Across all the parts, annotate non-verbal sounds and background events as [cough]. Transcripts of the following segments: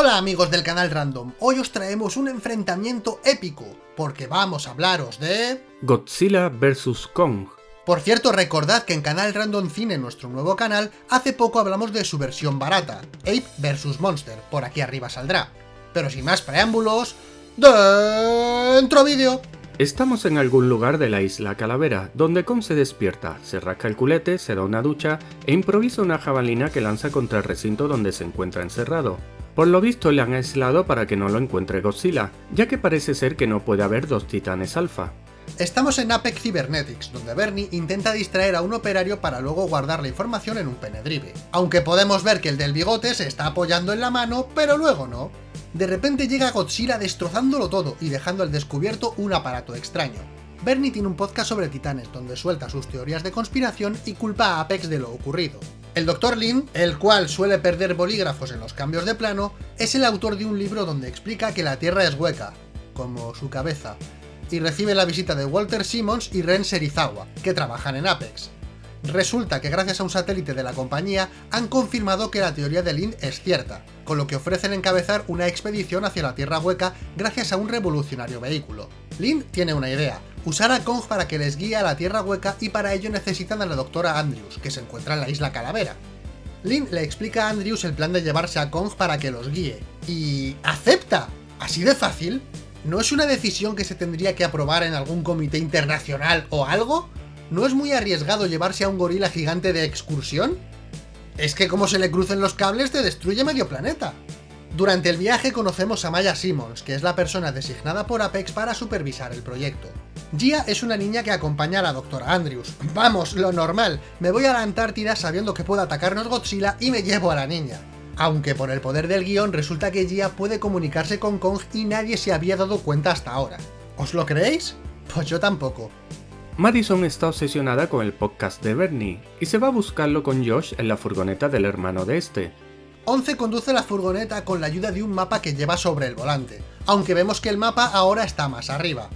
Hola amigos del canal Random, hoy os traemos un enfrentamiento épico, porque vamos a hablaros de... Godzilla vs Kong. Por cierto, recordad que en Canal Random Cine, nuestro nuevo canal, hace poco hablamos de su versión barata, Ape vs Monster, por aquí arriba saldrá. Pero sin más preámbulos, ¡dentro vídeo! Estamos en algún lugar de la isla Calavera, donde Kong se despierta, se rasca el culete, se da una ducha e improvisa una jabalina que lanza contra el recinto donde se encuentra encerrado. Por lo visto le han aislado para que no lo encuentre Godzilla, ya que parece ser que no puede haber dos titanes alfa. Estamos en Apex Cybernetics, donde Bernie intenta distraer a un operario para luego guardar la información en un penedrive. Aunque podemos ver que el del bigote se está apoyando en la mano, pero luego no. De repente llega Godzilla destrozándolo todo y dejando al descubierto un aparato extraño. Bernie tiene un podcast sobre titanes donde suelta sus teorías de conspiración y culpa a Apex de lo ocurrido. El Dr. Lin, el cual suele perder bolígrafos en los cambios de plano, es el autor de un libro donde explica que la Tierra es hueca, como su cabeza, y recibe la visita de Walter Simmons y Ren Serizawa, que trabajan en Apex. Resulta que gracias a un satélite de la compañía han confirmado que la teoría de Lin es cierta, con lo que ofrecen encabezar una expedición hacia la Tierra Hueca gracias a un revolucionario vehículo. Lin tiene una idea, usar a Kong para que les guíe a la Tierra Hueca y para ello necesitan a la doctora Andrews, que se encuentra en la isla Calavera. Lin le explica a Andrews el plan de llevarse a Kong para que los guíe, y... ¡acepta! ¿Así de fácil? ¿No es una decisión que se tendría que aprobar en algún comité internacional o algo? ¿No es muy arriesgado llevarse a un gorila gigante de excursión? Es que como se le crucen los cables te destruye medio planeta. Durante el viaje conocemos a Maya Simmons, que es la persona designada por Apex para supervisar el proyecto. Gia es una niña que acompaña a la doctora Andrews. Vamos, lo normal, me voy a la Antártida sabiendo que puede atacarnos Godzilla y me llevo a la niña. Aunque por el poder del guion resulta que Gia puede comunicarse con Kong y nadie se había dado cuenta hasta ahora. ¿Os lo creéis? Pues yo tampoco. Madison está obsesionada con el podcast de Bernie y se va a buscarlo con Josh en la furgoneta del hermano de este. Once conduce la furgoneta con la ayuda de un mapa que lleva sobre el volante, aunque vemos que el mapa ahora está más arriba.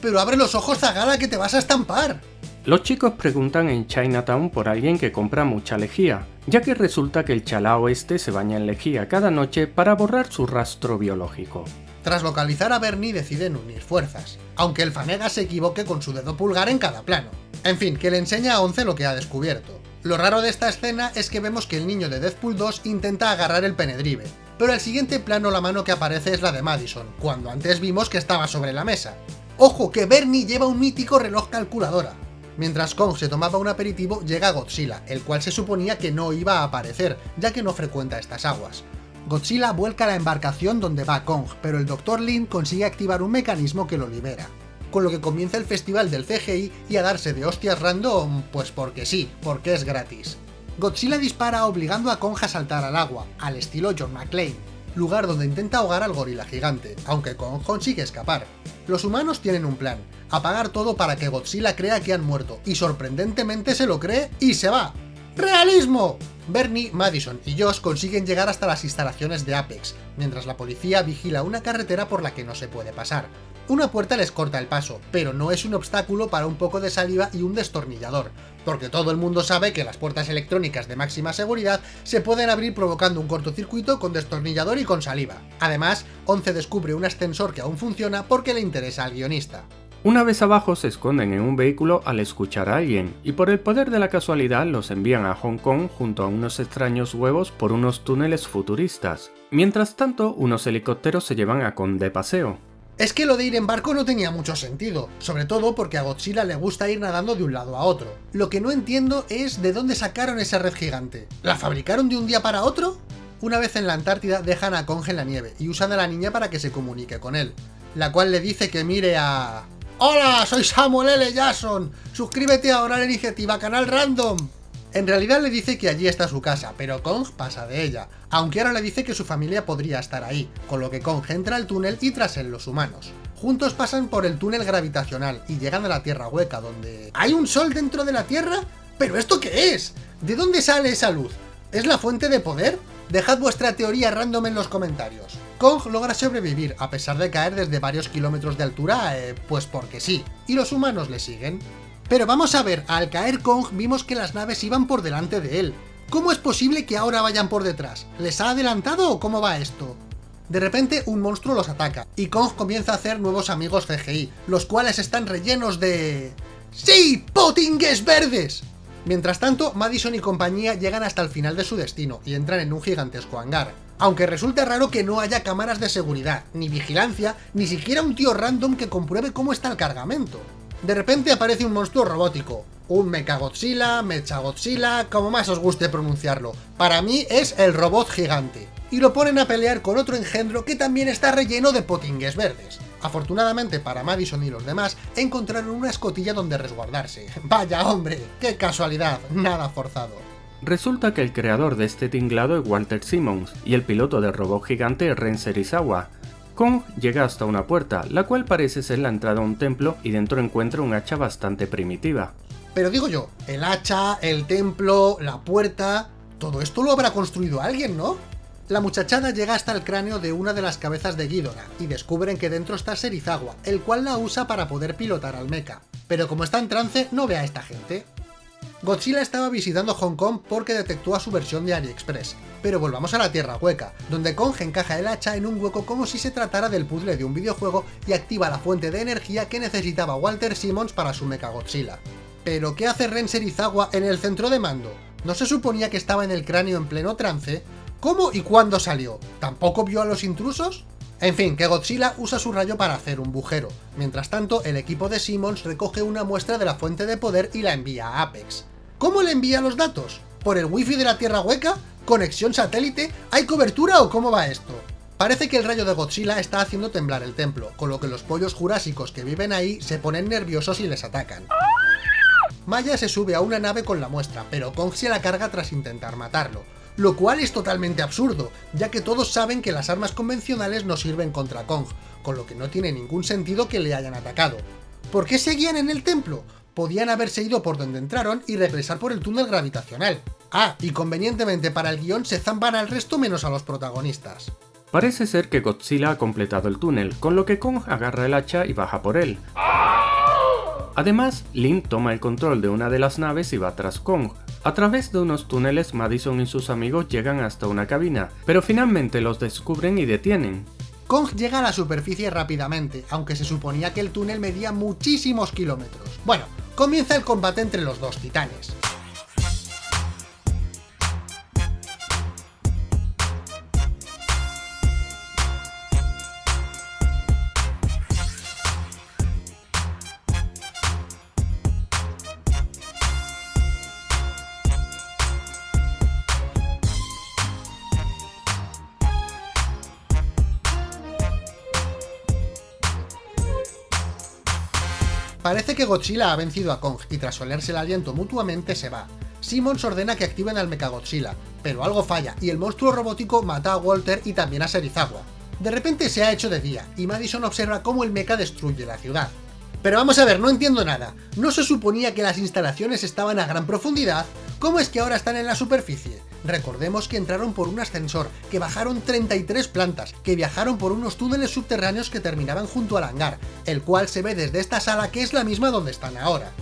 ¡Pero abre los ojos, Zagala, que te vas a estampar! Los chicos preguntan en Chinatown por alguien que compra mucha lejía, ya que resulta que el chalao este se baña en lejía cada noche para borrar su rastro biológico. Tras localizar a Bernie deciden unir fuerzas, aunque el Fanega se equivoque con su dedo pulgar en cada plano. En fin, que le enseña a Once lo que ha descubierto. Lo raro de esta escena es que vemos que el niño de Deathpool 2 intenta agarrar el penedrive, pero el siguiente plano la mano que aparece es la de Madison, cuando antes vimos que estaba sobre la mesa. ¡Ojo, que Bernie lleva un mítico reloj calculadora! Mientras Kong se tomaba un aperitivo, llega Godzilla, el cual se suponía que no iba a aparecer, ya que no frecuenta estas aguas. Godzilla vuelca la embarcación donde va Kong, pero el Dr. Lin consigue activar un mecanismo que lo libera. Con lo que comienza el festival del CGI y a darse de hostias random, pues porque sí, porque es gratis. Godzilla dispara obligando a Kong a saltar al agua, al estilo John McClane, lugar donde intenta ahogar al gorila gigante, aunque Kong consigue escapar. Los humanos tienen un plan, apagar todo para que Godzilla crea que han muerto, y sorprendentemente se lo cree y se va. ¡Realismo! Bernie, Madison y Josh consiguen llegar hasta las instalaciones de Apex, mientras la policía vigila una carretera por la que no se puede pasar. Una puerta les corta el paso, pero no es un obstáculo para un poco de saliva y un destornillador, porque todo el mundo sabe que las puertas electrónicas de máxima seguridad se pueden abrir provocando un cortocircuito con destornillador y con saliva. Además, Once descubre un ascensor que aún funciona porque le interesa al guionista. Una vez abajo se esconden en un vehículo al escuchar a alguien, y por el poder de la casualidad los envían a Hong Kong junto a unos extraños huevos por unos túneles futuristas. Mientras tanto, unos helicópteros se llevan a Kong de paseo. Es que lo de ir en barco no tenía mucho sentido, sobre todo porque a Godzilla le gusta ir nadando de un lado a otro. Lo que no entiendo es de dónde sacaron esa red gigante. ¿La fabricaron de un día para otro? Una vez en la Antártida dejan a Kong en la nieve y usan a la niña para que se comunique con él, la cual le dice que mire a... ¡Hola! Soy Samuel L. Jackson. Suscríbete ahora a la iniciativa Canal Random. En realidad le dice que allí está su casa, pero Kong pasa de ella, aunque ahora le dice que su familia podría estar ahí, con lo que Kong entra al túnel y tras él los humanos. Juntos pasan por el túnel gravitacional y llegan a la Tierra Hueca, donde... ¿Hay un sol dentro de la Tierra? ¿Pero esto qué es? ¿De dónde sale esa luz? ¿Es la fuente de poder? Dejad vuestra teoría random en los comentarios. Kong logra sobrevivir a pesar de caer desde varios kilómetros de altura, eh, pues porque sí, y los humanos le siguen. Pero vamos a ver, al caer Kong vimos que las naves iban por delante de él. ¿Cómo es posible que ahora vayan por detrás? ¿Les ha adelantado o cómo va esto? De repente un monstruo los ataca, y Kong comienza a hacer nuevos amigos CGI, los cuales están rellenos de... ¡Sí! ¡Potingues verdes! Mientras tanto, Madison y compañía llegan hasta el final de su destino y entran en un gigantesco hangar. Aunque resulta raro que no haya cámaras de seguridad, ni vigilancia, ni siquiera un tío random que compruebe cómo está el cargamento. De repente aparece un monstruo robótico, un Mechagodzilla, Mechagodzilla, como más os guste pronunciarlo. Para mí es el robot gigante. Y lo ponen a pelear con otro engendro que también está relleno de potingues verdes. Afortunadamente para Madison y los demás, encontraron una escotilla donde resguardarse. [laughs] ¡Vaya hombre! ¡Qué casualidad! Nada forzado. Resulta que el creador de este tinglado es Walter Simmons y el piloto del robot gigante es Ren Serizawa. Kong llega hasta una puerta, la cual parece ser la entrada a un templo y dentro encuentra un hacha bastante primitiva. Pero digo yo, el hacha, el templo, la puerta... Todo esto lo habrá construido alguien, ¿no? La muchachada llega hasta el cráneo de una de las cabezas de Ghidorah y descubren que dentro está Serizawa, el cual la usa para poder pilotar al mecha. Pero como está en trance, no ve a esta gente. Godzilla estaba visitando Hong Kong porque detectó a su versión de AliExpress. Pero volvamos a la Tierra Hueca, donde Kong encaja el hacha en un hueco como si se tratara del puzzle de un videojuego y activa la fuente de energía que necesitaba Walter Simmons para su Mecha Godzilla. ¿Pero qué hace Ren Serizawa en el centro de mando? ¿No se suponía que estaba en el cráneo en pleno trance? ¿Cómo y cuándo salió? ¿Tampoco vio a los intrusos? En fin, que Godzilla usa su rayo para hacer un bujero. Mientras tanto, el equipo de Simmons recoge una muestra de la fuente de poder y la envía a Apex. ¿Cómo le envía los datos? ¿Por el wifi de la Tierra Hueca? ¿Conexión satélite? ¿Hay cobertura o cómo va esto? Parece que el rayo de Godzilla está haciendo temblar el templo, con lo que los pollos jurásicos que viven ahí se ponen nerviosos y les atacan. Maya se sube a una nave con la muestra, pero Kong se la carga tras intentar matarlo, lo cual es totalmente absurdo, ya que todos saben que las armas convencionales no sirven contra Kong, con lo que no tiene ningún sentido que le hayan atacado. ¿Por qué seguían en el templo? Podían haberse ido por donde entraron y regresar por el túnel gravitacional. Ah, y convenientemente para el guion se zampan al resto menos a los protagonistas. Parece ser que Godzilla ha completado el túnel, con lo que Kong agarra el hacha y baja por él. Además, Lin toma el control de una de las naves y va tras Kong, a través de unos túneles, Madison y sus amigos llegan hasta una cabina, pero finalmente los descubren y detienen. Kong llega a la superficie rápidamente, aunque se suponía que el túnel medía muchísimos kilómetros. Bueno, comienza el combate entre los dos titanes. Parece que Godzilla ha vencido a Kong y tras olerse el aliento mutuamente se va. Simmons ordena que activen al Mechagodzilla, pero algo falla y el monstruo robótico mata a Walter y también a Serizawa. De repente se ha hecho de día y Madison observa cómo el mecha destruye la ciudad. Pero vamos a ver, no entiendo nada. ¿No se suponía que las instalaciones estaban a gran profundidad? ¿Cómo es que ahora están en la superficie? Recordemos que entraron por un ascensor, que bajaron 33 plantas, que viajaron por unos túneles subterráneos que terminaban junto al hangar, el cual se ve desde esta sala que es la misma donde están ahora.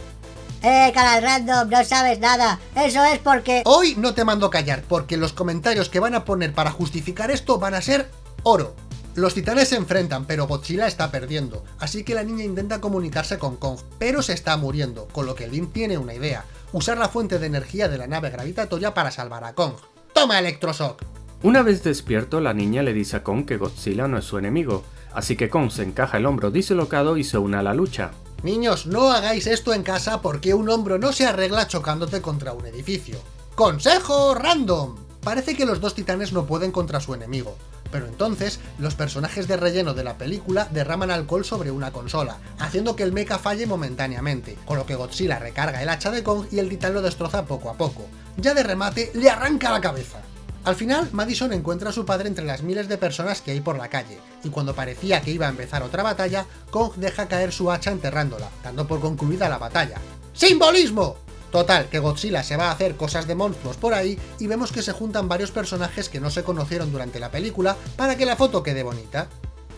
¡Eh, canal random! No sabes nada. Eso es porque... Hoy no te mando callar, porque los comentarios que van a poner para justificar esto van a ser oro. Los titanes se enfrentan, pero Godzilla está perdiendo, así que la niña intenta comunicarse con Kong, pero se está muriendo, con lo que Lin tiene una idea, usar la fuente de energía de la nave gravitatoria para salvar a Kong. ¡Toma Electroshock! Una vez despierto, la niña le dice a Kong que Godzilla no es su enemigo, así que Kong se encaja el hombro dislocado y se une a la lucha. Niños, no hagáis esto en casa porque un hombro no se arregla chocándote contra un edificio. ¡Consejo random! Parece que los dos titanes no pueden contra su enemigo, pero entonces los personajes de relleno de la película derraman alcohol sobre una consola, haciendo que el mecha falle momentáneamente, con lo que Godzilla recarga el hacha de Kong y el titán lo destroza poco a poco. Ya de remate, le arranca la cabeza. Al final, Madison encuentra a su padre entre las miles de personas que hay por la calle, y cuando parecía que iba a empezar otra batalla, Kong deja caer su hacha enterrándola, dando por concluida la batalla. ¡Simbolismo! Total, que Godzilla se va a hacer cosas de monstruos por ahí y vemos que se juntan varios personajes que no se conocieron durante la película para que la foto quede bonita.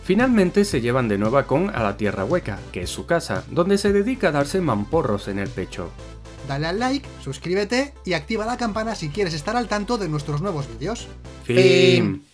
Finalmente se llevan de nuevo a Kong a la Tierra Hueca, que es su casa, donde se dedica a darse mamporros en el pecho. Dale al like, suscríbete y activa la campana si quieres estar al tanto de nuestros nuevos vídeos. Fin.